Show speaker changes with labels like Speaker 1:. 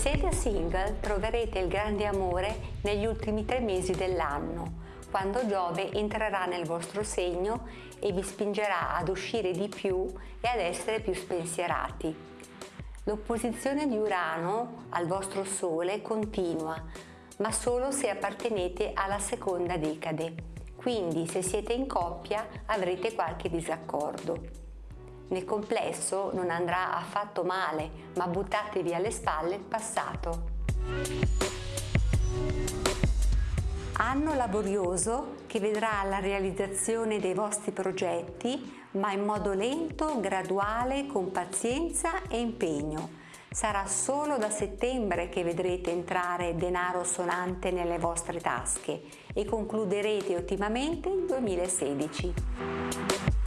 Speaker 1: coppia single troverete il grande amore negli ultimi tre mesi dell'anno, quando Giove entrerà nel vostro segno e vi spingerà ad uscire di più e ad essere più spensierati. L'opposizione di Urano al vostro Sole continua, ma solo se appartenete alla seconda decade, quindi se siete in coppia avrete qualche disaccordo. Nel complesso non andrà affatto male, ma buttatevi alle spalle il passato. Anno laborioso che vedrà la realizzazione dei vostri progetti, ma in modo lento, graduale, con pazienza e impegno. Sarà solo da settembre che vedrete entrare denaro sonante nelle vostre tasche e concluderete ottimamente il 2016.